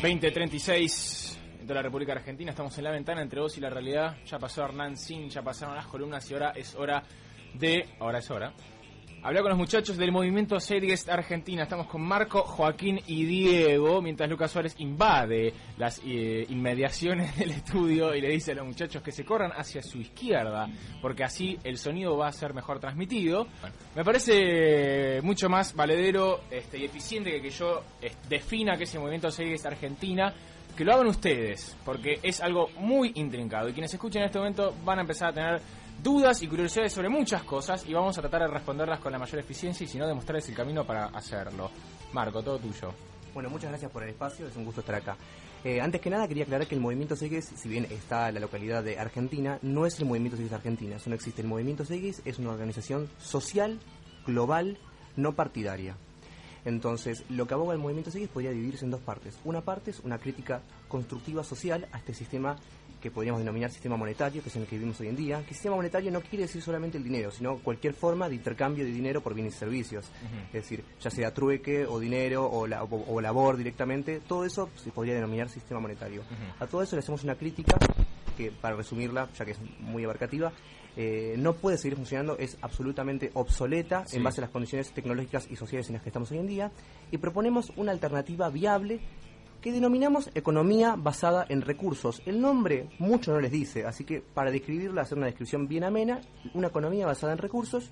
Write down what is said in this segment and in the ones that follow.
2036 de la República Argentina, estamos en la ventana entre vos y la realidad. Ya pasó Hernán Sin, ya pasaron las columnas y ahora es hora de. Ahora es hora. Hablar con los muchachos del movimiento Series Argentina. Estamos con Marco, Joaquín y Diego, mientras Lucas Suárez invade las eh, inmediaciones del estudio y le dice a los muchachos que se corran hacia su izquierda, porque así el sonido va a ser mejor transmitido. Me parece mucho más valedero este, y eficiente que, que yo eh, defina que ese movimiento Series Argentina que lo hagan ustedes, porque es algo muy intrincado y quienes escuchen en este momento van a empezar a tener dudas y curiosidades sobre muchas cosas y vamos a tratar de responderlas con la mayor eficiencia y si no demostrarles el camino para hacerlo. Marco, todo tuyo. Bueno, muchas gracias por el espacio, es un gusto estar acá. Eh, antes que nada quería aclarar que el Movimiento Segues, si bien está en la localidad de Argentina, no es el Movimiento Segues Argentina, eso no existe. El Movimiento Segues es una organización social, global, no partidaria. Entonces, lo que aboga el movimiento Segues podría dividirse en dos partes. Una parte es una crítica constructiva social a este sistema que podríamos denominar sistema monetario, que es en el que vivimos hoy en día. Que sistema monetario no quiere decir solamente el dinero, sino cualquier forma de intercambio de dinero por bienes y servicios. Es decir, ya sea trueque o dinero o, la, o, labor directamente, todo eso se podría denominar sistema monetario. A todo eso le hacemos una crítica que, para resumirla, ya que es muy abarcativa, eh, no puede seguir funcionando, es absolutamente obsoleta en base a las condiciones tecnológicas y sociales en las que estamos hoy en día, y proponemos una alternativa viable que denominamos economía basada en recursos. El nombre mucho no les dice, así que para describirla, hacer una descripción bien amena, una economía basada en recursos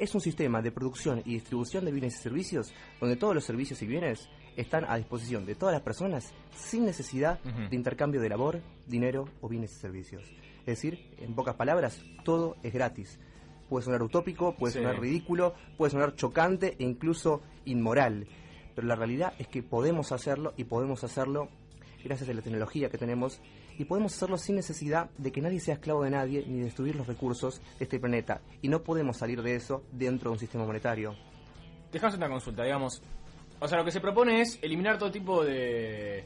es un sistema de producción y distribución de bienes y servicios donde todos los servicios y bienes están a disposición de todas las personas sin necesidad de intercambio de labor, dinero o bienes y servicios. Es decir, en pocas palabras, todo es gratis. Puede sonar utópico, puede sonar ridículo, puede sonar chocante e incluso inmoral. Pero la realidad es que podemos hacerlo y podemos hacerlo gracias a la tecnología que tenemos y podemos hacerlo sin necesidad de que nadie sea esclavo de nadie ni destruir los recursos de este planeta. Y no podemos salir de eso dentro de un sistema monetario. Dejamos una consulta, digamos. O sea, lo que se propone es eliminar todo tipo de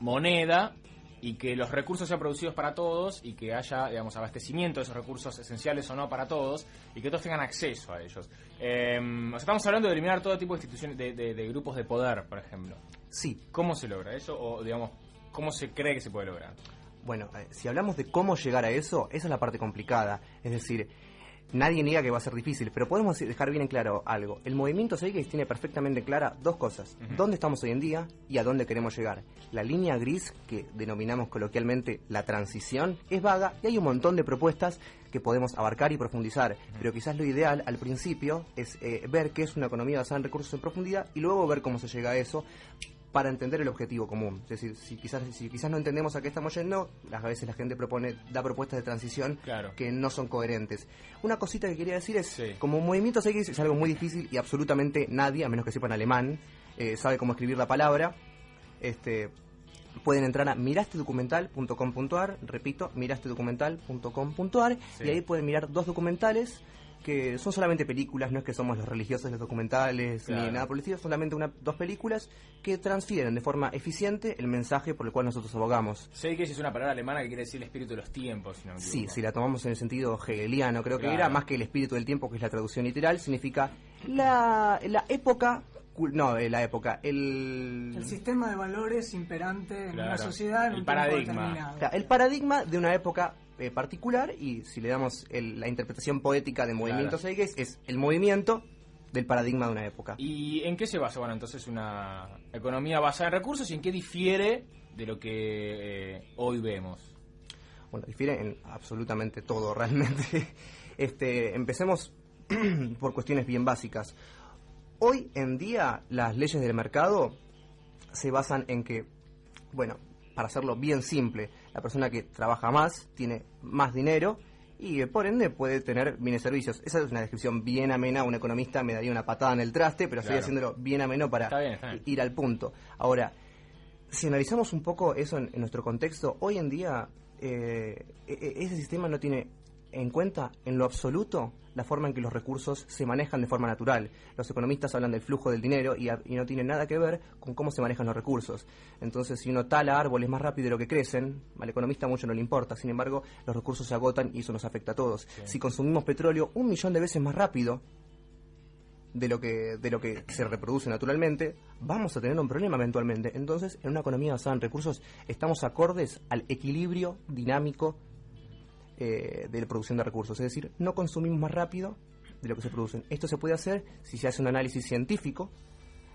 moneda y que los recursos sean producidos para todos y que haya, digamos, abastecimiento de esos recursos esenciales o no para todos y que todos tengan acceso a ellos. Em, estamos hablando de eliminar todo tipo de instituciones, de, grupos de poder, por ejemplo. Sí. ¿Cómo se logra eso? O, digamos, ¿cómo se cree que se puede lograr? Bueno, eh, si hablamos de cómo llegar a eso, esa es la parte complicada. Es decir, nadie niega que va a ser difícil, pero podemos dejar bien en claro algo. El movimiento Seikis tiene perfectamente clara dos cosas. Dónde estamos hoy en día y a dónde queremos llegar. La línea gris, que denominamos coloquialmente la transición, es vaga y hay un montón de propuestas que podemos abarcar y profundizar. Pero quizás lo ideal al principio es eh, ver qué es una economía basada en recursos en profundidad y luego ver cómo se llega a eso para entender el objetivo común. Es decir, si quizás, si quizás no entendemos a qué estamos yendo, a veces la gente propone, da propuestas de transición que no son coherentes. Una cosita que quería decir es, como movimiento X es algo muy difícil y absolutamente nadie, a menos que sepan alemán, eh, sabe cómo escribir la palabra. Este, pueden entrar a mirastedocumental.com.ar, repito, mirastedocumental.com.ar, y ahí pueden mirar dos documentales que son solamente películas, no es que somos los religiosos los documentales ni nada por el estilo, solamente una, dos películas que transfieren de forma eficiente el mensaje por el cual nosotros abogamos. Sé que es una palabra alemana que quiere decir el espíritu de los tiempos. Si sí, si la tomamos en el sentido hegeliano, creo que era más que el espíritu del tiempo, que es la traducción literal, significa la, la época no, eh, la época, el... El sistema de valores imperante en una sociedad en el paradigma. el paradigma de una época eh, particular y si le damos la interpretación poética de movimiento claro. es el movimiento del paradigma de una época. ¿Y en qué se basa, bueno, entonces una economía basada en recursos y en qué difiere de lo que eh, hoy vemos? Bueno, difiere en absolutamente todo realmente. Este, empecemos por cuestiones bien básicas. Hoy en día las leyes del mercado se basan en que, bueno, para hacerlo bien simple, la persona que trabaja más tiene más dinero y por ende puede tener bienes servicios. Esa es una descripción bien amena. Un economista me daría una patada en el traste, pero estoy haciéndolo bien ameno para ir al punto. Ahora, si analizamos un poco eso en, nuestro contexto, hoy en día eh, e, e, ese sistema no tiene en cuenta en lo absoluto la forma en que los recursos se manejan de forma natural. Los economistas hablan del flujo del dinero y, no tiene nada que ver con cómo se manejan los recursos. Entonces, si uno tala árboles más rápido de lo que crecen, al economista mucho no le importa. Sin embargo, los recursos se agotan y eso nos afecta a todos. Si consumimos petróleo un millón de veces más rápido de lo que de lo que se reproduce naturalmente, vamos a tener un problema eventualmente. Entonces, en una economía basada en recursos, estamos acordes al equilibrio dinámico eh, de la producción de recursos. Es decir, no consumimos más rápido de lo que se producen. Esto se puede hacer si se hace un análisis científico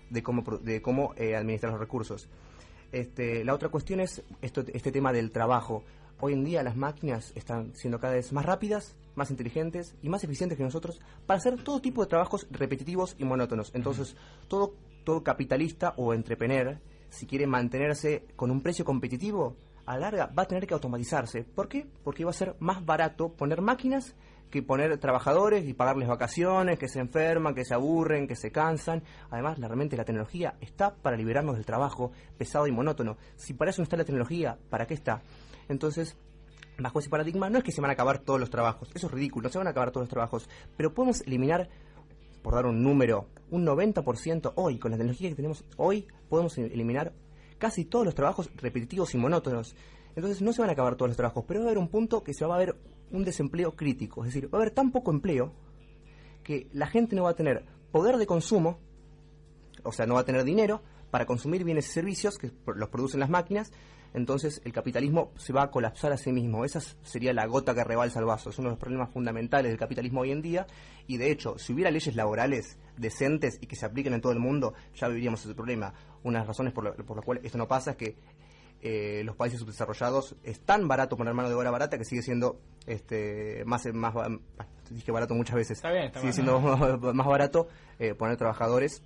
de cómo, de cómo eh, administrar los recursos. Este, la otra cuestión es este tema del trabajo. Hoy en día las máquinas están siendo cada vez más rápidas, más inteligentes y más eficientes que nosotros para hacer todo tipo de trabajos repetitivos y monótonos. Entonces, todo, todo capitalista o entrepreneur, si quiere mantenerse con un precio competitivo, a larga va a tener que automatizarse. ¿Por qué? Porque va a ser más barato poner máquinas que poner trabajadores y pagarles vacaciones, que se enferman, que se aburren, que se cansan. Además, realmente la tecnología está para liberarnos del trabajo pesado y monótono. Si para eso no está la tecnología, ¿para qué está? Entonces, bajo ese paradigma, no es que se van a acabar todos los trabajos, eso es ridículo, no se van a acabar todos los trabajos, pero podemos eliminar, por dar un número, un 90% hoy, con la tecnología que tenemos hoy, podemos eliminar casi todos los trabajos repetitivos y monótonos. Entonces no se van a acabar todos los trabajos, pero va a haber un punto que se va a ver un desempleo crítico. Es decir, va a haber tan poco empleo que la gente no va a tener poder de consumo, o sea, no va a tener dinero para consumir bienes y servicios que los producen las máquinas, entonces el capitalismo se va a colapsar a sí mismo. Esa sería la gota que rebalsa el vaso. Es uno de los problemas fundamentales del capitalismo hoy en día. Y de hecho, si hubiera leyes laborales decentes y que se apliquen en todo el mundo, ya viviríamos ese problema. Una de las razones por, las cuales esto no pasa es que eh, los países subdesarrollados es tan barato poner mano de obra barata que sigue siendo este más más dije barato muchas veces sigue siendo más barato eh, poner trabajadores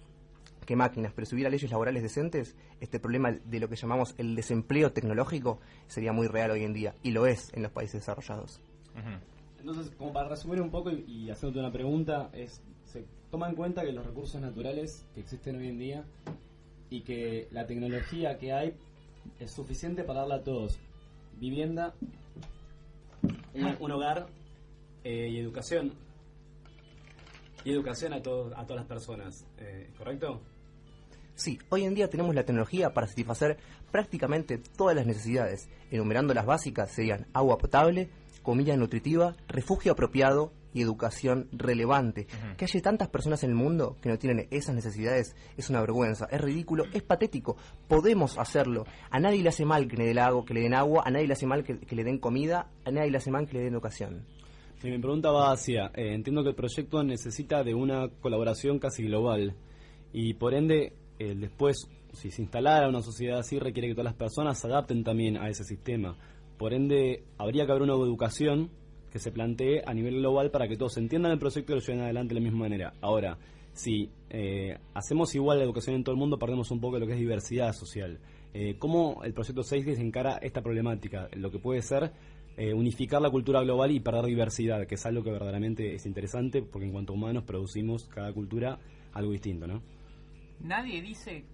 que máquinas, pero si hubiera leyes laborales decentes, este problema de lo que llamamos el desempleo tecnológico sería muy real hoy en día, y lo es en los países desarrollados. Entonces, como para resumir un poco y, y hacerte una pregunta, es se toma en cuenta que los recursos naturales que existen hoy en día y que la tecnología que hay es suficiente para darle a todos vivienda, un, hogar eh, y educación. Y educación a, todos a todas las personas, eh, ¿correcto? Sí, hoy en día tenemos la tecnología para satisfacer prácticamente todas las necesidades. Enumerando las básicas serían agua potable, comida nutritiva, refugio apropiado y educación relevante. Que haya tantas personas en el mundo que no tienen esas necesidades es una vergüenza, es ridículo, es patético. Podemos hacerlo. A nadie le hace mal que le, den agua, que le den agua, a nadie le hace mal que, le den comida, a nadie le hace mal que le den educación. Mi pregunta va hacia, eh, entiendo que el proyecto necesita de una colaboración casi global y por ende después, si se instalara una sociedad así, requiere que todas las personas se adapten también a ese sistema. Por ende, habría que haber una educación que se plantee a nivel global para que todos entiendan el proyecto y lo lleven adelante de la misma manera. Ahora, si eh, hacemos igual la educación en todo el mundo, perdemos un poco lo que es diversidad social. Eh, ¿Cómo el proyecto 6 se encara esta problemática? Lo que puede ser eh, unificar la cultura global y perder diversidad, que es algo que verdaderamente es interesante, porque en cuanto a humanos producimos cada cultura algo distinto, ¿no? nadie dice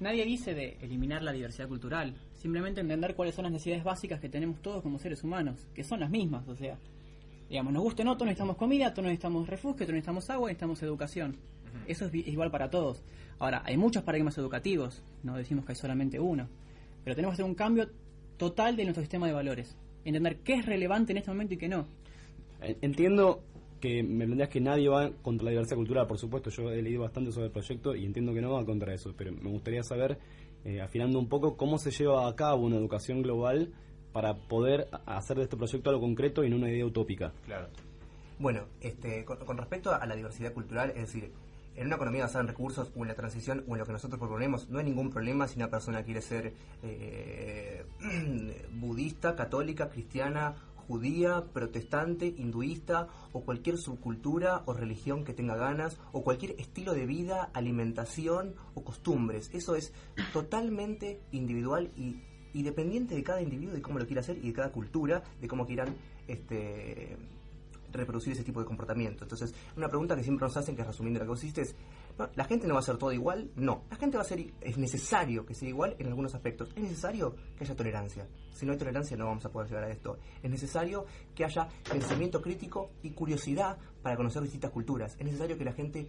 nadie dice de eliminar la diversidad cultural, simplemente entender cuáles son las necesidades básicas que tenemos todos como seres humanos, que son las mismas, o sea, digamos, nos guste o no, todos necesitamos comida, todos necesitamos refugio, todos necesitamos agua, necesitamos educación. Eso es igual para todos. Ahora, hay muchos paradigmas educativos, no decimos que hay solamente uno, pero tenemos que hacer un cambio total de nuestro sistema de valores, entender qué es relevante en este momento y qué no. Entiendo que me planteas que nadie va contra la diversidad cultural, por supuesto, yo he leído bastante sobre el proyecto y entiendo que no va contra eso, pero me gustaría saber, eh, afinando un poco, cómo se lleva a cabo una educación global para poder hacer de este proyecto algo concreto y no una idea utópica. Claro. Bueno, este, con, respecto a la diversidad cultural, es decir, en una economía basada en recursos o en la transición o en lo que nosotros proponemos, no hay ningún problema si una persona quiere ser eh, budista, católica, cristiana judía, protestante, hinduista o cualquier subcultura o religión que tenga ganas o cualquier estilo de vida, alimentación o costumbres. Eso es totalmente individual y, dependiente de cada individuo, de cómo lo quiera hacer y de cada cultura, de cómo quieran este, reproducir ese tipo de comportamiento. Entonces, una pregunta que siempre nos hacen, que resumiendo lo que vos es, ¿la gente no va a ser todo igual? No, la gente va a ser, es necesario que sea igual en algunos aspectos. Es necesario que haya tolerancia. Si no hay tolerancia no vamos a poder llegar a esto. Es necesario que haya pensamiento crítico y curiosidad para conocer distintas culturas. Es necesario que la gente,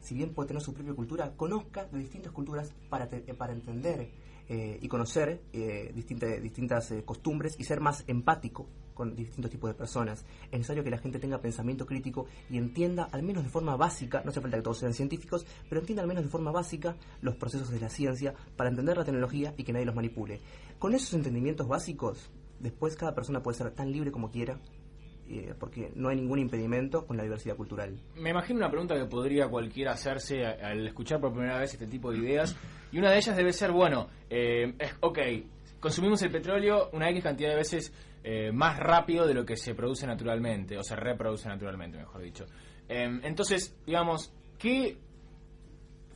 si bien puede tener su propia cultura, conozca de distintas culturas para, para entender eh, y conocer eh, distintas, distintas eh, costumbres y ser más empático con distintos tipos de personas. Es necesario que la gente tenga pensamiento crítico y entienda, al menos de forma básica, no hace falta que todos sean científicos, pero entienda al menos de forma básica los procesos de la ciencia para entender la tecnología y que nadie los manipule. Con esos entendimientos básicos, después cada persona puede ser tan libre como quiera eh, porque no hay ningún impedimento con la diversidad cultural. Me imagino una pregunta que podría cualquiera hacerse al escuchar por primera vez este tipo de ideas, y una de ellas debe ser, bueno, eh, ok, consumimos el petróleo una X cantidad de veces eh, más rápido de lo que se produce naturalmente, o se reproduce naturalmente, mejor dicho. Em, entonces, digamos, ¿qué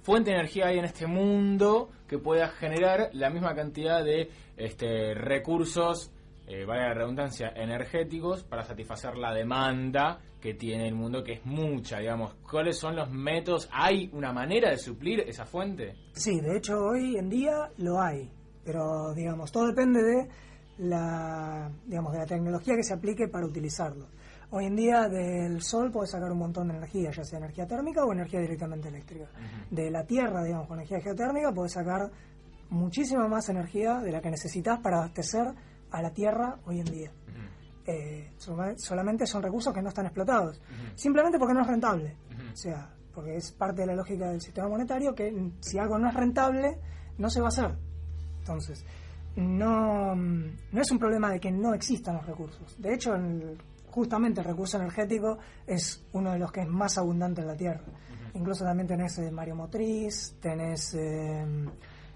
fuente de energía hay en este mundo que pueda generar la misma cantidad de este, recursos eh, vale la redundancia, energéticos para satisfacer la demanda que tiene el mundo, que es mucha, digamos. ¿Cuáles son los métodos? ¿Hay una manera de suplir esa fuente? Sí, de hecho hoy en día lo hay, pero digamos, todo depende de la, digamos, de la tecnología que se aplique para utilizarlo. Hoy en día del sol puedes sacar un montón de energía, ya sea energía térmica o energía directamente eléctrica. De la Tierra, digamos, con energía geotérmica puedes sacar muchísima más energía de la que necesitas para abastecer a la tierra hoy en día. Eh, solamente son recursos que no están explotados, simplemente porque no es rentable. O sea, porque es parte de la lógica del sistema monetario que si algo no es rentable, no se va a hacer. Entonces, no, no es un problema de que no existan los recursos. De hecho, justamente el recurso energético es uno de los que es más abundante en la Tierra. Incluso también tenés eh, motriz, tenés eh,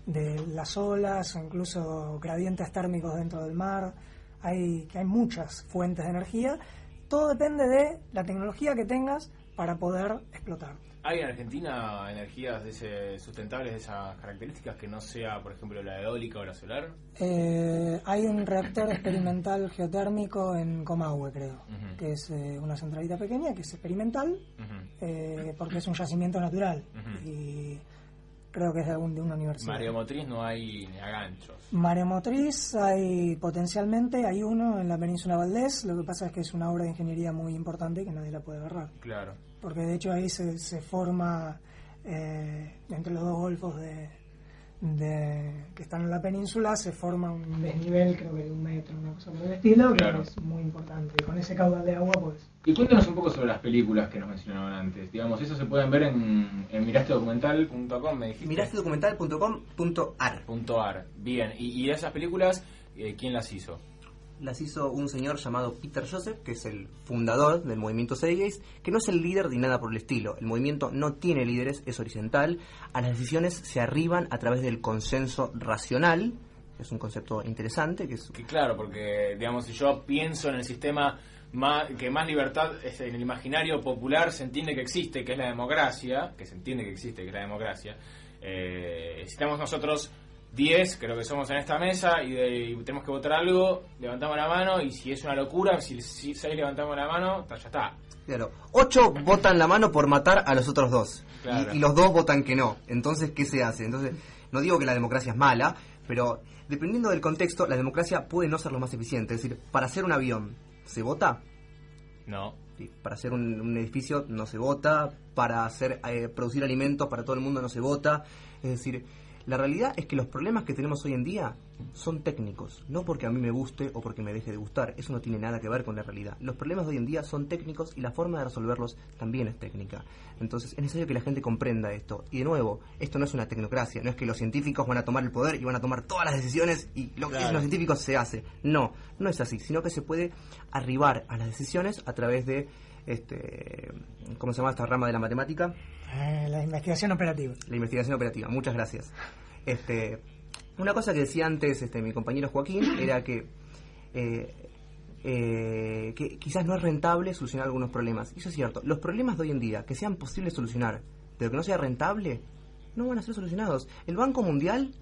de las olas o incluso gradientes térmicos dentro del mar. Hay, que hay muchas fuentes de energía. Todo depende de la tecnología que tengas para poder explotar. ¿Hay en Argentina energías de ese, sustentables de esas características que no sea, por ejemplo, la eólica o la solar? Eh, hay un reactor experimental geotérmico en Comahue, creo, que es eh, una centralita pequeña, que es experimental, eh, porque es un yacimiento natural. Y creo que es de, algún, de una universidad. Mareomotriz no hay ni aganchos. Mareomotriz hay potencialmente, hay uno en la península Valdés, lo que pasa es que es una obra de ingeniería muy importante que nadie la puede agarrar. Claro. Porque de hecho ahí se, se forma eh, entre los dos golfos de, de, que están en la península se forma un desnivel, creo que de un metro, una cosa por el estilo, que es muy importante. Y con ese caudal de agua, pues. Y cuéntanos un poco sobre las películas que nos mencionaban antes. Digamos, eso se pueden ver en, en mirastedocumental.com, me dijiste. Mirastedocumental.com.ar. Bien, y, y esas películas, eh, ¿quién las hizo? Las hizo un señor llamado Peter Joseph, que es el fundador del movimiento Seigeis, que no es el líder ni nada por el estilo. El movimiento no tiene líderes, es horizontal. A las decisiones se arriban a través del consenso racional, que es un concepto interesante. Que, es... claro, porque digamos, si yo pienso en el sistema que más libertad en el imaginario popular se entiende que existe, que es la democracia, que se entiende que existe, que es la democracia, eh, estamos nosotros 10, creo que somos en esta mesa, y, tenemos que votar algo, levantamos la mano, y si es una locura, si, si 6 levantamos la mano, ya está. Claro, 8 votan la mano por matar a los otros dos, y, los dos votan que no. Entonces, ¿qué se hace? Entonces, no digo que la democracia es mala, pero dependiendo del contexto, la democracia puede no ser lo más eficiente. Es decir, para hacer un avión, ¿se vota? No. para hacer un, edificio no se vota, para hacer eh, producir alimentos para todo el mundo no se vota. Es decir, la realidad es que los problemas que tenemos hoy en día son técnicos, no porque a mí me guste o porque me deje de gustar, eso no tiene nada que ver con la realidad. Los problemas de hoy en día son técnicos y la forma de resolverlos también es técnica. Entonces es necesario que la gente comprenda esto. Y de nuevo, esto no es una tecnocracia, no es que los científicos van a tomar el poder y van a tomar todas las decisiones y lo que dicen los científicos se hace. No, no es así, sino que se puede arribar a las decisiones a través de este, ¿cómo se llama esta rama de la matemática? Eh, la investigación operativa. La investigación operativa, muchas gracias. Este, una cosa que decía antes este, mi compañero Joaquín era que, eh, eh, que quizás no es rentable solucionar algunos problemas. Y eso es cierto. Los problemas de hoy en día que sean posibles solucionar, pero que no sea rentable, no van a ser solucionados. El Banco Mundial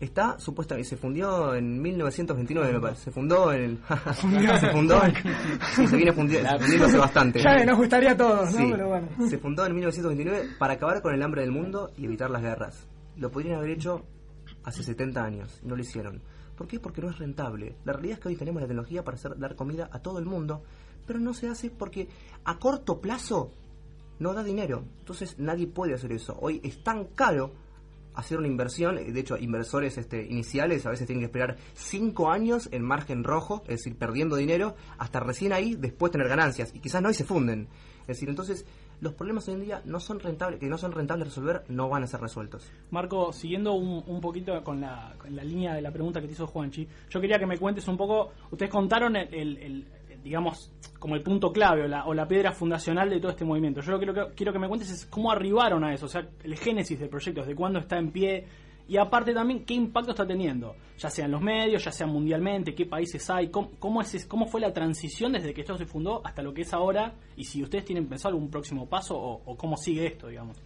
está supuestamente se fundió en 1929 me parece. Se fundó en el se fundó. Sí, se viene fundiendo, hace bastante. Ya nos gustaría a todos ¿no? Pero bueno. se fundó en 1929 para acabar con el hambre del mundo y evitar las guerras. Lo podrían haber hecho hace 70 años y no lo hicieron. ¿por qué? porque no es rentable. La realidad es que hoy tenemos la tecnología para hacer dar comida a todo el mundo pero no se hace porque a corto plazo no da dinero. Entonces nadie puede hacer eso. Hoy es tan caro hacer una inversión, de hecho inversores este, iniciales a veces tienen que esperar cinco años en margen rojo, es decir, perdiendo dinero, hasta recién ahí después tener ganancias, y quizás no y se funden. Es decir, entonces los problemas hoy en día no son rentables, que no son rentables de resolver, no van a ser resueltos. Marco, siguiendo un, un poquito con la, con la línea de la pregunta que te hizo Juanchi, yo quería que me cuentes un poco, ustedes contaron el, digamos, como el punto clave o la, o la piedra fundacional de todo este movimiento. Yo lo que quiero, que me cuentes es cómo arribaron a eso, o sea, el génesis del proyecto, desde cuándo está en pie y aparte también qué impacto está teniendo, ya sea en los medios, ya sea mundialmente, qué países hay, cómo, cómo, es, cómo fue la transición desde que esto se fundó hasta lo que es ahora y si ustedes tienen pensado algún próximo paso o, o cómo sigue esto, digamos.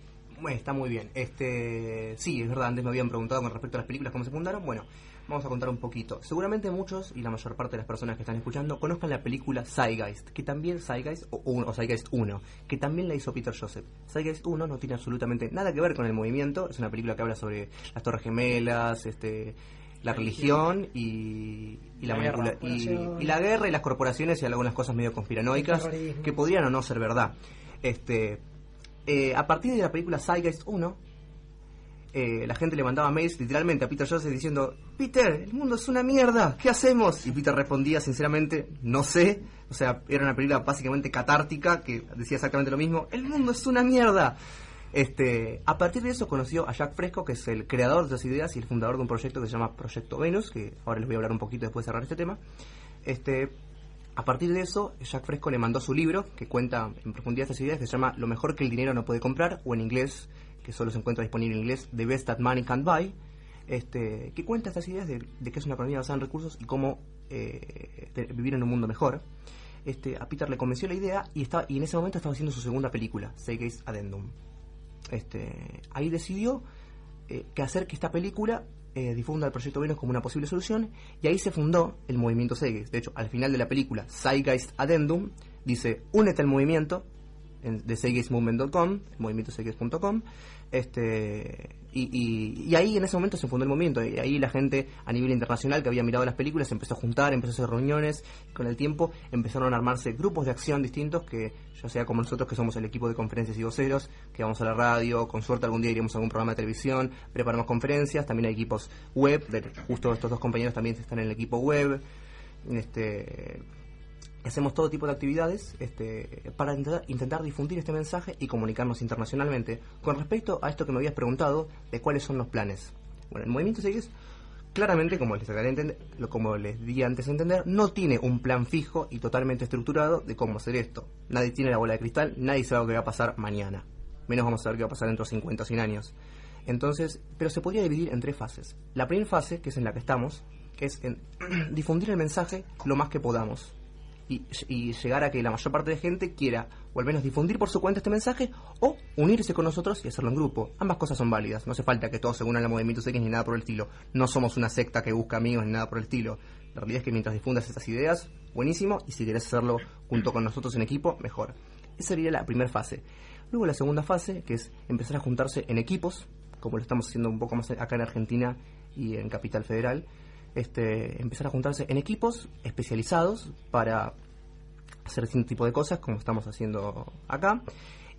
Bueno, está muy bien. Este, sí, es verdad, antes me habían preguntado con respecto a las películas cómo se fundaron. Bueno, vamos a contar un poquito. Seguramente muchos y la mayor parte de las personas que están escuchando conozcan la película Zeitgeist, que también Zeitgeist o, o, Zeitgeist 1, que también la hizo Peter Joseph. Zeitgeist 1 no tiene absolutamente nada que ver con el movimiento, es una película que habla sobre las Torres Gemelas, este la religión y, y la, La guerra, y, y la guerra y las corporaciones y algunas cosas medio conspiranoicas que podrían o no ser verdad. Este, eh, a partir de la película Zeitgeist 1, eh, la gente le mandaba mails literalmente a Peter Joseph diciendo, Peter, el mundo es una mierda, ¿qué hacemos? Y Peter respondía sinceramente, no sé. O sea, era una película básicamente catártica que decía exactamente lo mismo, el mundo es una mierda. Este, a partir de eso conoció a Jack Fresco, que es el creador de esas ideas y el fundador de un proyecto que se llama Proyecto Venus, que ahora les voy a hablar un poquito después de cerrar este tema. Este, a partir de eso, Jack Fresco le mandó su libro, que cuenta en profundidad estas ideas, que se llama Lo mejor que el dinero no puede comprar, o en inglés, que solo se encuentra disponible en inglés, The Best That Money Can't Buy, este, que cuenta estas ideas de, de que es una economía basada en recursos y cómo eh, vivir en un mundo mejor. Este, a Peter le convenció la idea y, estaba, y en ese momento estaba haciendo su segunda película, Seagate's Addendum. Este, ahí decidió eh, que hacer que esta película eh, difunda el proyecto Venus como una posible solución y ahí se fundó el movimiento Zeitgeist. De hecho, al final de la película Zeitgeist Addendum dice únete al movimiento en, de zeitgeistmovement.com, movimientozeitgeist.com, este, y, y- ahí en ese momento se fundó el movimiento y ahí la gente a nivel internacional que había mirado las películas empezó a juntar, empezó a hacer reuniones y con el tiempo empezaron a armarse grupos de acción distintos que ya sea como nosotros que somos el equipo de conferencias y voceros, que vamos a la radio, con suerte algún día iremos a algún programa de televisión, preparamos conferencias, también hay equipos web, de- justo estos dos compañeros también están en el equipo web, este hacemos todo tipo de actividades este, para intentar, difundir este mensaje y comunicarnos internacionalmente. Con respecto a esto que me habías preguntado, de cuáles son los planes. Bueno, el movimiento Segues, claramente, como les, entender- como les di antes a entender, no tiene un plan fijo y totalmente estructurado de cómo hacer esto. Nadie tiene la bola de cristal, nadie sabe lo que va a pasar mañana. Menos vamos a saber qué va a pasar dentro de 50 o 100 años. Entonces, pero se podría dividir en tres fases. La primera fase, que es en la que estamos, que es en difundir el mensaje lo más que podamos y, llegar a que la mayor parte de gente quiera o al menos difundir por su cuenta este mensaje o unirse con nosotros y hacerlo en grupo. Ambas cosas son válidas. No hace falta que todos se unan al movimiento X ni nada por el estilo. No somos una secta que busca amigos ni nada por el estilo. La realidad es que mientras difundas estas ideas, buenísimo. Y si quieres hacerlo junto con nosotros en equipo, mejor. Esa sería la primera fase. Luego la segunda fase, que es empezar a juntarse en equipos, como lo estamos haciendo un poco más acá en Argentina y en Capital Federal. Este, empezar a juntarse en equipos especializados para hacer distinto tipo de cosas como estamos haciendo acá.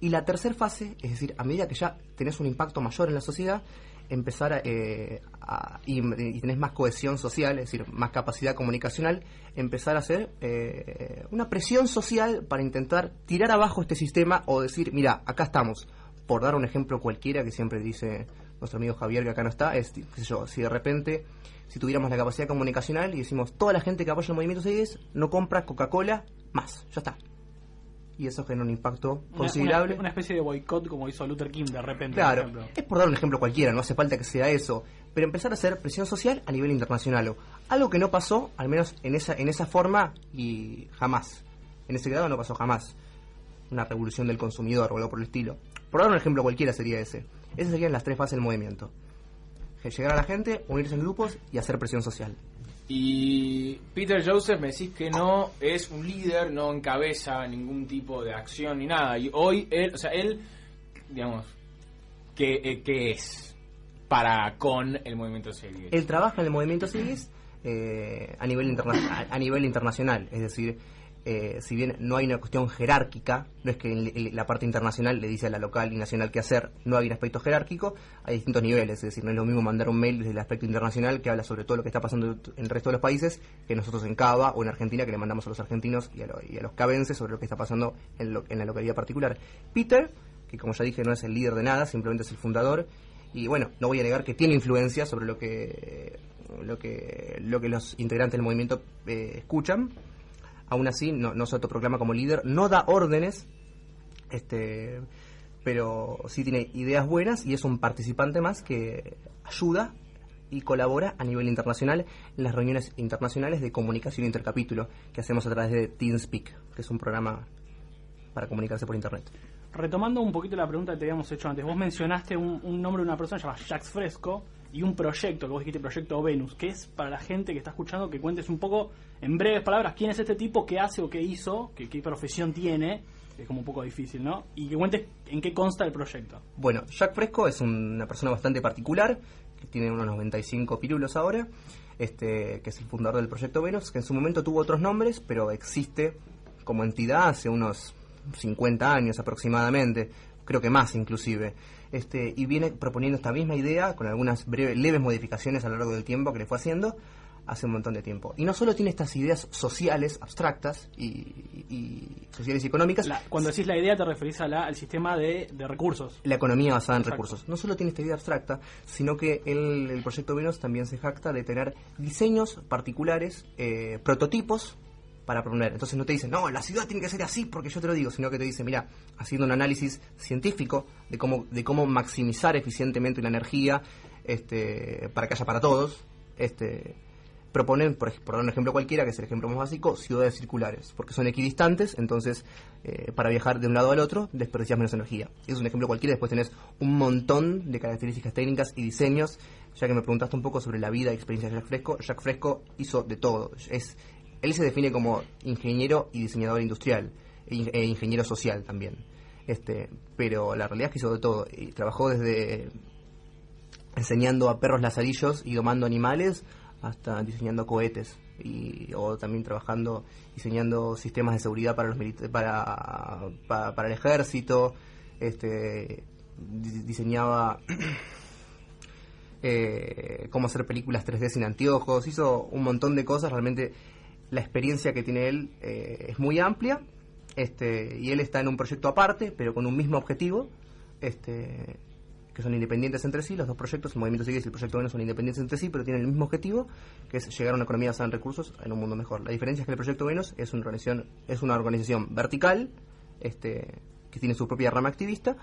Y la tercera fase, es decir, a medida que ya tenés un impacto mayor en la sociedad, empezar a, eh, a- y, y tenés más cohesión social, es decir, más capacidad comunicacional, empezar a hacer eh, una presión social para intentar tirar abajo este sistema o decir, mira, acá estamos. Por dar un ejemplo cualquiera que siempre dice nuestro amigo Javier que acá no está, es, yo, si de repente, si tuviéramos la capacidad comunicacional y decimos, toda la gente que apoya el movimiento 6 no compra Coca-Cola más, ya está. Y eso genera un impacto Una- considerable. Una, una especie de boicot como hizo Luther King de repente. Claro, por es por dar un ejemplo cualquiera, no hace falta que sea eso, pero empezar a hacer presión social a nivel internacional, algo que no pasó, al menos en esa en esa forma y jamás, en ese grado no pasó jamás, una revolución del consumidor o algo por el estilo. Por dar un ejemplo cualquiera sería ese. Esas serían las tres fases del movimiento: llegar a la gente, unirse en grupos y hacer presión social. Y Peter Joseph me decís que no es un líder, no encabeza ningún tipo de acción ni nada. Y hoy él, o sea, él, digamos, ¿qué, eh, qué es para con el movimiento serie? Él trabaja en el movimiento CIGIS eh, a, nivel a, a nivel internacional, es decir, eh, si bien no hay una cuestión jerárquica, no es que la parte internacional le dice a la local y nacional qué hacer, no hay un aspecto jerárquico, hay distintos niveles, es decir, no es lo mismo mandar un mail desde el aspecto internacional que habla sobre todo lo que está pasando en el resto de los países que nosotros en Cava o en Argentina que le mandamos a los argentinos y a, los cabenses sobre lo que está pasando en, en la localidad particular. Peter, que como ya dije no es el líder de nada, simplemente es el fundador, y bueno, no voy a negar que tiene influencia sobre lo que lo que lo que los integrantes del movimiento eh, escuchan aún así no, no se autoproclama como líder no da órdenes este pero sí tiene ideas buenas y es un participante más que ayuda y colabora a nivel internacional en las reuniones internacionales de comunicación intercapítulo que hacemos a través de TeamSpeak, que es un programa para comunicarse por internet. Retomando un poquito la pregunta que te habíamos hecho antes, vos mencionaste un, nombre de una persona llamada Jax Fresco y un proyecto, que vos dijiste Proyecto Venus, que es para la gente que está escuchando que cuentes un poco, en breves palabras, quién es este tipo, qué hace o qué hizo, qué, qué profesión tiene, es como un poco difícil, ¿no? Y que cuentes en qué consta el proyecto. Bueno, Jack Fresco es una persona bastante particular, que tiene unos 95 pirulos ahora, este, que es el fundador del Proyecto Venus, que en su momento tuvo otros nombres, pero existe como entidad hace unos 50 años aproximadamente, creo que más inclusive, este, y viene proponiendo esta misma idea con algunas breves, leves modificaciones a lo largo del tiempo que le fue haciendo hace un montón de tiempo. Y no solo tiene estas ideas sociales, abstractas y, sociales y económicas. cuando decís la idea te referís a la, al sistema de, recursos. La economía basada en recursos. No solo tiene esta idea abstracta, sino que el, el proyecto Venus también se jacta de tener diseños particulares, eh, prototipos para proponer. Entonces no te dice, no, la ciudad tiene que ser así porque yo te lo digo, sino que te dice, mira, haciendo un análisis científico de cómo, de cómo maximizar eficientemente la energía este, para que haya para todos, este, proponen, por, por, dar un ejemplo cualquiera, que es el ejemplo más básico, ciudades circulares, porque son equidistantes, entonces eh, para viajar de un lado al otro desperdicias menos energía. Es un ejemplo cualquiera, después tenés un montón de características técnicas y diseños, ya que me preguntaste un poco sobre la vida y experiencia de Jack Fresco, Jack Fresco hizo de todo, es él se define como ingeniero y diseñador industrial e, e ingeniero social también. Este, pero la realidad es que hizo de todo. Trabajó desde enseñando a perros lazarillos y domando animales hasta diseñando cohetes y o también trabajando diseñando sistemas de seguridad para los para, para, el ejército este diseñaba eh, cómo hacer películas 3D sin anteojos hizo un montón de cosas realmente la experiencia que tiene él eh, es muy amplia este, y él está en un proyecto aparte, pero con un mismo objetivo, este, que son independientes entre sí. Los dos proyectos, el Movimiento Sigue y el Proyecto Venus, son independientes entre sí, pero tienen el mismo objetivo, que es llegar a una economía basada en recursos en un mundo mejor. La diferencia es que el Proyecto Venus es una organización, es una organización vertical, este, que tiene su propia rama activista,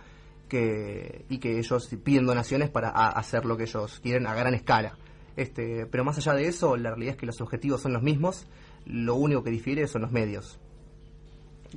que, y que ellos piden donaciones para hacer lo que ellos quieren a gran escala. Este, pero más allá de eso, la realidad es que los objetivos son los mismos lo único que difiere son los medios.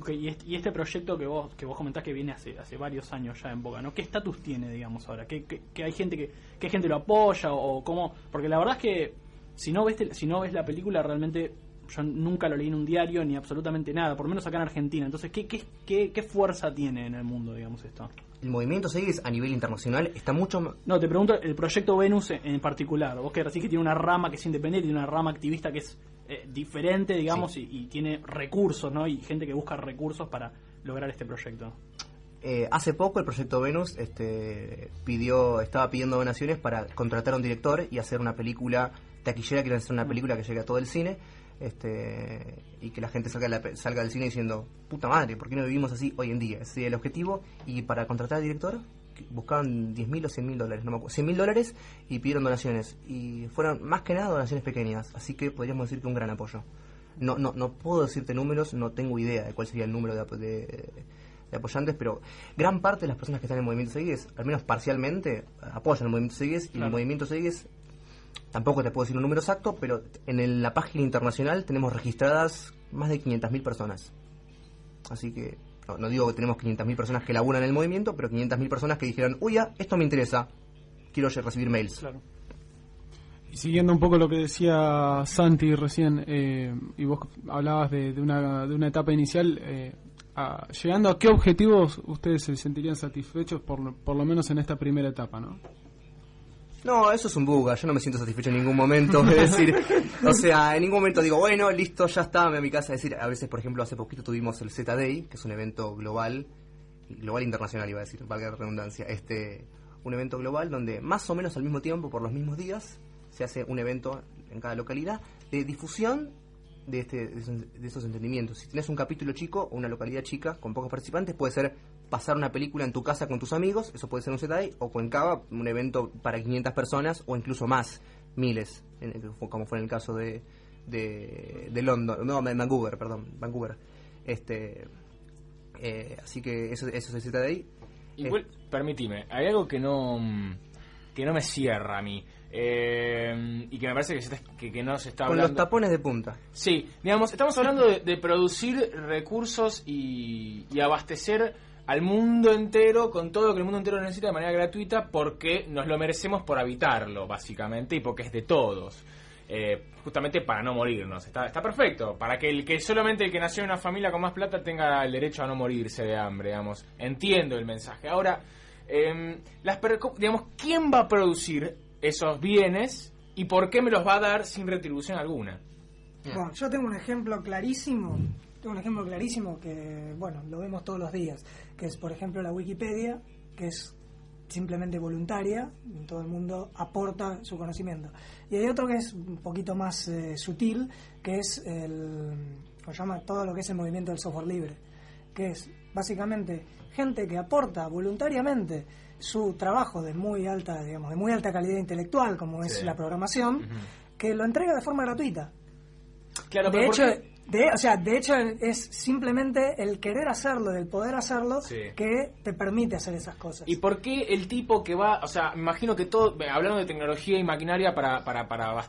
y, este, proyecto que vos que vos comentás que viene hace hace varios años ya en boca, ¿no? ¿Qué estatus tiene, digamos, ahora? ¿Qué, hay gente que qué gente lo apoya o, cómo? Porque la verdad es que si no ves si no ves la película realmente yo nunca lo leí en un diario ni absolutamente nada, por lo menos acá en Argentina. Entonces, ¿qué, qué, qué, qué fuerza tiene en el mundo, digamos, esto? El movimiento seguís a nivel internacional está mucho... No, te pregunto el proyecto Venus en particular. Vos que decís que tiene una rama que es independiente, tiene una rama activista que es eh, diferente, digamos, y, tiene recursos, ¿no? Y gente que busca recursos para lograr este proyecto. Eh, hace poco el proyecto Venus este, pidió, estaba pidiendo donaciones para contratar a un director y hacer una película taquillera, quieren hacer una mm. película que llegue a todo el cine este, y que la gente salga, salga del cine diciendo, puta madre, ¿por qué no vivimos así hoy en día? Ese es el objetivo. Y para contratar al director buscaban 10.000 o 100.000 dólares, no me acuerdo, 100.000 dólares y pidieron donaciones. Y fueron más que nada donaciones pequeñas, así que podríamos decir que un gran apoyo. No, no, no puedo decirte números, no tengo idea de cuál sería el número de, de, apoyantes, pero gran parte de las personas que están en el Movimiento Seguides, al menos parcialmente, apoyan el Movimiento Seguides y el Movimiento Seguides tampoco te puedo decir un número exacto, pero en la página internacional tenemos registradas más de 500.000 personas. Así que no, digo que tenemos 500.000 personas que laburan en el movimiento, pero 500.000 personas que dijeron, uy, ya, esto me interesa, quiero recibir mails. Claro. Y siguiendo un poco lo que decía Santi recién, eh, y vos hablabas de, una, de una etapa inicial, eh, llegando a qué objetivos ustedes se sentirían satisfechos por, por lo menos en esta primera etapa, ¿no? No, eso es un buga, yo no me siento satisfecho en ningún momento, es decir, o sea, en ningún momento digo, bueno, listo, ya está, me voy a mi casa, es decir, a veces, por ejemplo, hace poquito tuvimos el Z-Day, que es un evento global, global internacional iba a decir, valga la redundancia, este, un evento global donde más o menos al mismo tiempo, por los mismos días, se hace un evento en cada localidad de difusión de, este, de, esos entendimientos. Si tienes un capítulo chico o una localidad chica con pocos participantes, puede ser pasar una película en tu casa con tus amigos, eso puede ser un Z-Day, o Cuencaba, un evento para 500 personas o incluso más, miles, en- como fue en el caso de, de, de London, no, de Vancouver, perdón, Vancouver. Este, eh, así que eso, eso es el Z-Day. Igual, permitime, hay algo que no que no me cierra a mí. eh, y que me parece que, se está- que, que no se está Con los hablando. tapones de punta. Sí, digamos, estamos hablando de, de producir recursos y, y abastecer al mundo entero con todo lo que el mundo entero necesita de manera gratuita porque nos lo merecemos por habitarlo, básicamente, y porque es de todos. Eh, justamente para no morirnos. Está, está perfecto. Para que el que solamente el que nació en una familia con más plata tenga el derecho a no morirse de hambre, digamos. Entiendo el mensaje. Ahora, em, las digamos, ¿quién va a producir esos bienes y por qué me los va a dar sin retribución alguna? Bueno, yo tengo un ejemplo clarísimo, un ejemplo clarísimo que, bueno, lo vemos todos los días, que es, por ejemplo, la Wikipedia, que es simplemente voluntaria, todo el mundo aporta su conocimiento. Y hay otro que es un poquito más eh, sutil, que es el, ¿cómo se llama? Todo lo que es el movimiento del software libre, que es básicamente gente que aporta voluntariamente su trabajo de muy alta, digamos, de muy alta calidad intelectual, como es la programación, que lo entrega de forma gratuita. Claro, de pero ¿por hecho? De, o sea, de hecho es simplemente el querer hacerlo, el poder hacerlo, Sí. que te permite hacer esas cosas. ¿Y por qué el tipo que va, o sea, me imagino que todo, hablando de tecnología y maquinaria para, para, para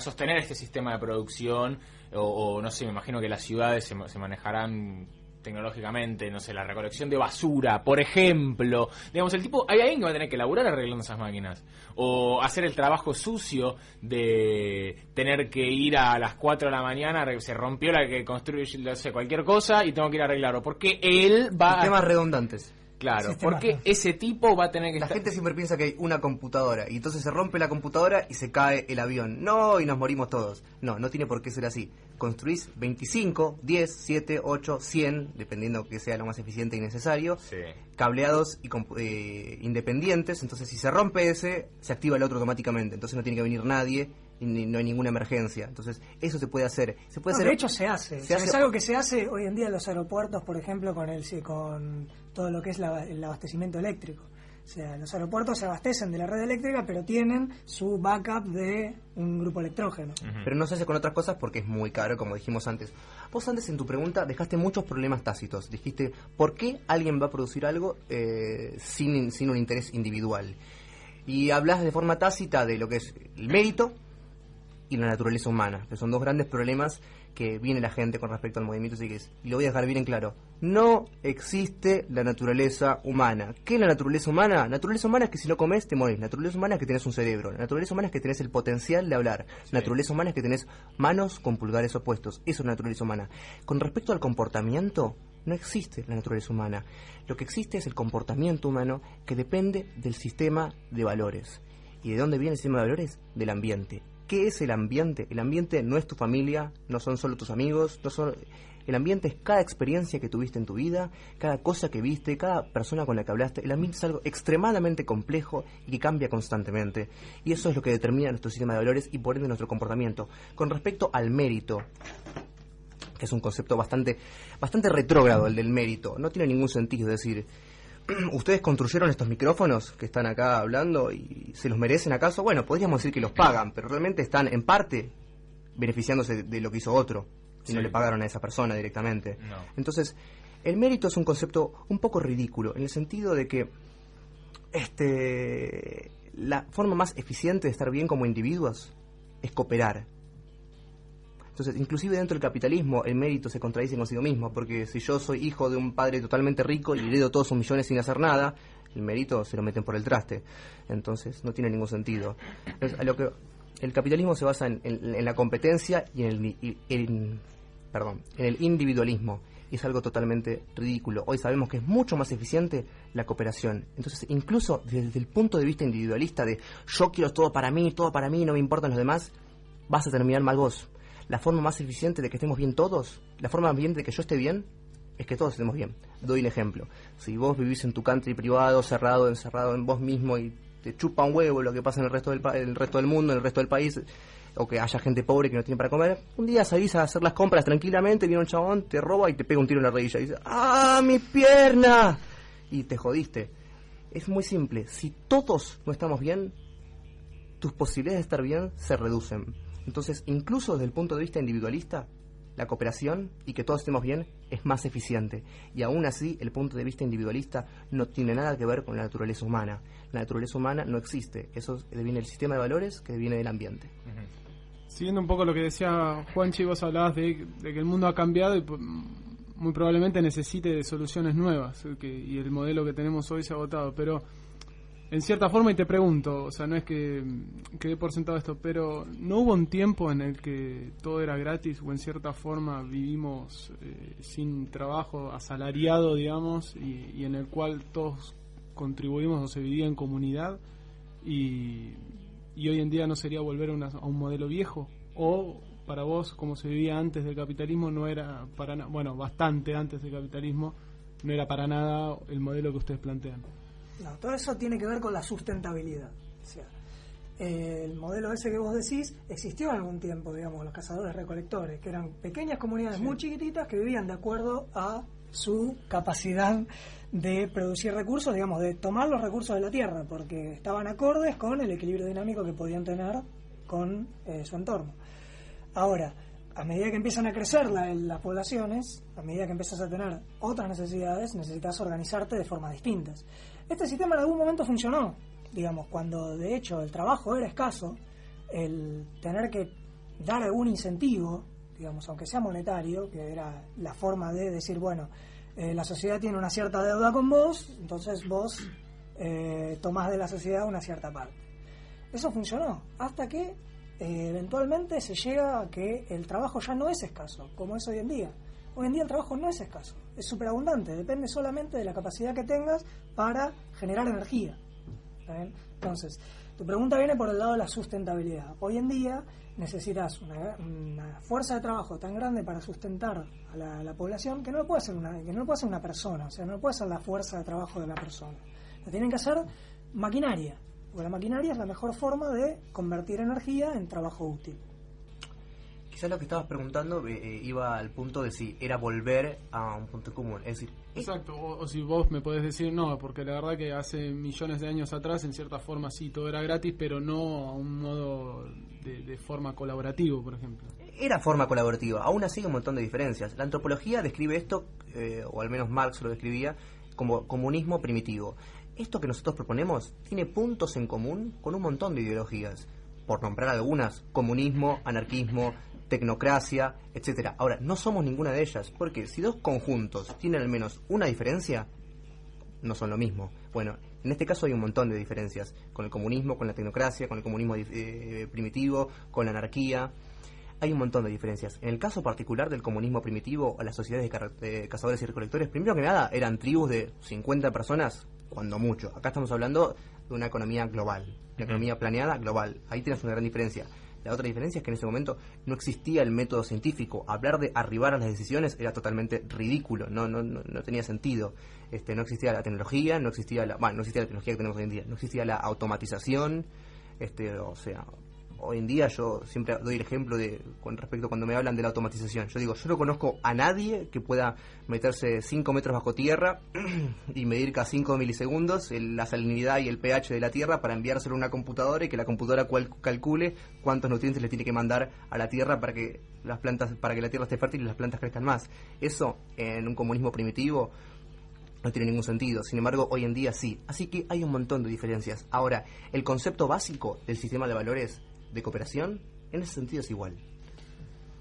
sostener este sistema de producción, o, o no sé, me imagino que las ciudades se manejarán tecnológicamente, no sé, la recolección de basura, por ejemplo. Digamos, el tipo, hay alguien que va a tener que laburar arreglando esas máquinas. O hacer el trabajo sucio de tener que ir a las 4 de la mañana, se rompió la que construye, no sé, cualquier cosa y tengo que ir a arreglarlo. Porque él va a... Temas redundantes. Claro, porque ese tipo va a tener que La estar... gente siempre piensa que hay una computadora y entonces se rompe la computadora y se cae el avión. No, y nos morimos todos. No, no tiene por qué ser así. Construís 25, 10, 7, 8, 100, dependiendo que sea lo más eficiente y necesario, Sí. cableados y eh, independientes. Entonces, si se rompe ese, se activa el otro automáticamente. Entonces, no tiene que venir nadie y ni- no hay ninguna emergencia. Entonces, eso se puede hacer. Se puede No, hacer. de hecho se hace. se O sea, hace- Es algo que se hace hoy en día en los aeropuertos, por ejemplo, con el con todo lo que es la- el abastecimiento eléctrico. O sea, los aeropuertos se abastecen de la red eléctrica, pero tienen su backup de un grupo electrógeno. pero no se hace con otras cosas porque es muy caro, como dijimos antes. Vos antes en tu pregunta dejaste muchos problemas tácitos. Dijiste, ¿por qué alguien va a producir algo eh, sin, sin un interés individual? Y hablas de forma tácita de lo que es el mérito y la naturaleza humana, que son dos grandes problemas que viene la gente con respecto al movimiento psiquis. Y lo voy a dejar bien en claro. No existe la naturaleza humana. ¿Qué es la naturaleza humana? Naturaleza humana es que si no comes te morís. Naturaleza humana es que tenés un cerebro. Naturaleza humana es que tenés el potencial de hablar. Naturaleza humana es que tenés manos con pulgares opuestos. Eso es naturaleza humana. Con respecto al comportamiento, no existe la naturaleza humana. Lo que existe es el comportamiento humano que depende del sistema de valores. ¿Y de dónde viene el sistema de valores? Del ambiente. ¿Qué es el ambiente? El ambiente no es tu familia, no son solo tus amigos, no son... El ambiente es cada experiencia que tuviste en tu vida, cada cosa que viste, cada persona con la que hablaste. El ambiente es algo extremadamente complejo y que cambia constantemente. Y eso es lo que determina nuestro sistema de valores y por ende nuestro comportamiento. Con respecto al mérito, que es un concepto bastante, bastante retrógrado el del mérito, no tiene ningún sentido. Decir, ustedes construyeron estos micrófonos que están acá hablando y se los merecen acaso. Bueno, podríamos decir que los pagan, pero realmente están en parte beneficiándose de, lo que hizo otro y no le pagaron a esa persona directamente. No. Entonces, el mérito es un concepto un poco ridículo en el sentido de que este la forma más eficiente de estar bien como individuos es cooperar. Entonces, inclusive dentro del capitalismo, el mérito se contradice consigo mismo, porque si yo soy hijo de un padre totalmente rico y heredo todos sus millones sin hacer nada, el mérito se lo meten por el traste. Entonces, no tiene ningún sentido. Lo que el capitalismo se basa en, la competencia y en el, perdón, en el individualismo. y es algo totalmente ridículo. Hoy sabemos que es mucho más eficiente la cooperación. Entonces, incluso desde el punto de vista individualista de yo quiero todo para mí, todo para mí, no me importan los demás, vas a terminar mal vos. La forma más eficiente de que estemos bien todos, la forma más bien de que yo esté bien, es que todos estemos bien. Doy el ejemplo. Si vos vivís en tu country privado, cerrado, encerrado en vos mismo y te chupa un huevo lo que pasa en el resto del, pa- el resto del mundo, en el resto del país, o que haya gente pobre que no tiene para comer, un día salís a hacer las compras tranquilamente, viene un chabón, te roba y te pega un tiro en la rodilla y dice, ¡ah, mi pierna! Y te jodiste. Es muy simple. Si todos no estamos bien, tus posibilidades de estar bien se reducen. Entonces, incluso desde el punto de vista individualista, la cooperación y que todos estemos bien es más eficiente. Y aún así, el punto de vista individualista no tiene nada que ver con la naturaleza humana. La naturaleza humana no existe. Eso viene del sistema de valores que viene del ambiente. Siguiendo un poco lo que decía Juanchi, vos hablabas de, de que el mundo ha cambiado y pues, muy probablemente necesite de soluciones nuevas que, y el modelo que tenemos hoy se ha agotado. Pero en cierta forma, y te pregunto, o sea, no es que quede por sentado esto, pero ¿no hubo un tiempo en el que todo era gratis o en cierta forma vivimos eh, sin trabajo asalariado, digamos, y, y en el cual todos contribuimos o se vivía en comunidad? y, y hoy en día no sería volver a, una- a un modelo viejo o para vos como se vivía antes del capitalismo no era para nada bueno bastante antes del capitalismo no era para nada el modelo que ustedes plantean No, todo eso tiene que ver con la sustentabilidad. O sea, el modelo ese que vos decís existió en algún tiempo, digamos, los cazadores recolectores, que eran pequeñas comunidades muy chiquititas que vivían de acuerdo a su capacidad de producir recursos, digamos, de tomar los recursos de la tierra, porque estaban acordes con el equilibrio dinámico que podían tener con eh, su entorno. Ahora, a medida que empiezan a crecer la- las poblaciones, a medida que empiezas a tener otras necesidades, necesitas organizarte de formas distintas. Este sistema en algún momento funcionó, digamos, cuando de hecho el trabajo era escaso, el tener que dar algún incentivo, digamos, aunque sea monetario, que era la forma de decir, bueno, eh, la sociedad tiene una cierta deuda con vos, entonces vos eh, tomás de la sociedad una cierta parte. Eso funcionó, hasta que eh, eventualmente se llega a que el trabajo ya no es escaso, como es hoy en día. Hoy en día el trabajo no es escaso, es superabundante, depende solamente de la capacidad que tengas para generar energía. ¿Está bien? Entonces, tu pregunta viene por el lado de la sustentabilidad. Hoy en día necesitas una, una fuerza de trabajo tan grande para sustentar a la, la población que no lo puede hacer una, que no lo puede hacer una persona, o sea, no lo puede hacer la fuerza de trabajo de la persona. Lo tienen que hacer maquinaria, porque la maquinaria es la mejor forma de convertir energía en trabajo útil. Quizás lo que estabas preguntando eh, eh, iba al punto de si era volver a un punto común. Es decir, exacto o, o si vos me podés decir no porque la verdad que hace millones de años atrás en cierta forma sí todo era gratis pero no a un modo de, de forma colaborativo por ejemplo era forma colaborativa. Aún así hay un montón de diferencias. La antropología describe esto, eh, o al menos Marx lo describía, como comunismo primitivo. Esto que nosotros proponemos tiene puntos en común con un montón de ideologías. Por nombrar algunas, comunismo, anarquismo, tecnocracia, etcétera. Ahora, no somos ninguna de ellas, porque si dos conjuntos tienen al menos una diferencia, no son lo mismo. Bueno, en este caso hay un montón de diferencias con el comunismo, con la tecnocracia, con el comunismo eh, primitivo, con la anarquía. Hay un montón de diferencias. En el caso particular del comunismo primitivo las sociedades de cazadores y recolectores, primero que nada eran tribus de 50 personas, cuando mucho. Acá estamos hablando de una economía global, una economía planeada global. Ahí tienes una gran diferencia. La otra diferencia es que en ese momento no existía el método científico. Hablar de arribar a las decisiones era totalmente ridículo, no, no, no, no tenía sentido. Este, no existía la tecnología, no existía la, bueno, no existía la tecnología que tenemos hoy en día, no existía la automatización, este, o sea, hoy en día yo siempre doy el ejemplo de con respecto cuando me hablan de la automatización. Yo digo, yo no conozco a nadie que pueda meterse 5 metros bajo tierra y medir cada 5 milisegundos el- la salinidad y el pH de la tierra para enviárselo a una computadora y que la computadora cual- calcule cuántos nutrientes le tiene que mandar a la tierra para que las plantas para que la tierra esté fértil y las plantas crezcan más. Eso en un comunismo primitivo no tiene ningún sentido. Sin embargo, hoy en día sí. Así que hay un montón de diferencias. Ahora, el concepto básico del sistema de valores de cooperación, en ese sentido es igual.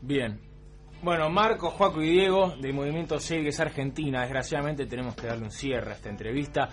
Bien. Bueno, Marco, Joaco y Diego del Movimiento Segues Argentina. Desgraciadamente tenemos que darle un cierre a esta entrevista.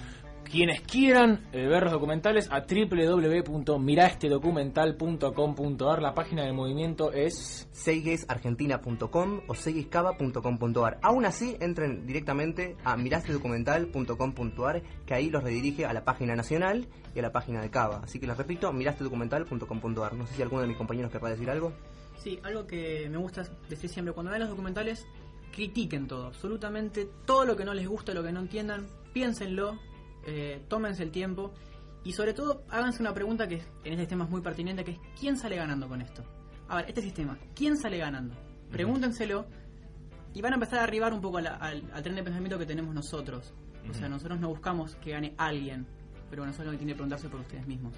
Quienes quieran eh, ver los documentales a www.miraestedocumental.com.ar. La página del movimiento es seigesargentina.com o seigescava.com.ar. Aún así, entren directamente a mirastedocumental.com.ar, que ahí los redirige a la página nacional y a la página de Cava. Así que les repito, mirastedocumental.com.ar. No sé si alguno de mis compañeros querrá decir algo. Sí, algo que me gusta decir siempre, cuando vean los documentales, critiquen todo, absolutamente todo lo que no les gusta, lo que no entiendan, piénsenlo, eh, tómense el tiempo y sobre todo háganse una pregunta que en este tema es muy pertinente, que es ¿quién sale ganando con esto? A ver, este sistema, ¿quién sale ganando? Pregúntenselo y van a empezar a arribar un poco a la- al, al tren de pensamiento que tenemos nosotros. O sea, nosotros no buscamos que gane alguien, pero nosotros lo que tienen que preguntarse por ustedes mismos.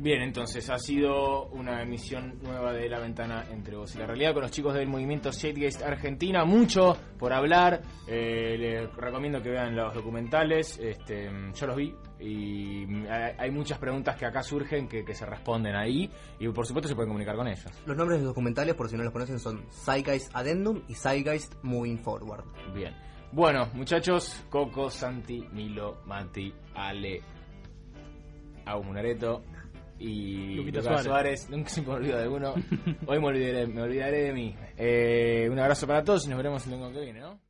Bien, entonces ha sido una emisión nueva de La Ventana entre vos y la realidad con los chicos del movimiento Zeitgeist Argentina. Mucho por hablar. Eh, les recomiendo que vean los documentales. Este, yo los vi y hay, muchas preguntas que acá surgen que, que se responden ahí y por supuesto se pueden comunicar con ellos. Los nombres de los documentales, por si no los conocen, son Zeitgeist Addendum y Zeitgeist Moving Forward. Bien. Bueno, muchachos, Coco, Santi, Milo, Mati, Ale, Au Munareto y Luquita Suárez. Suárez. Nunca se me olvida de uno. Hoy me olvidaré, me olvidaré de mí. Eh, un abrazo para todos y nos veremos el domingo que viene, ¿no?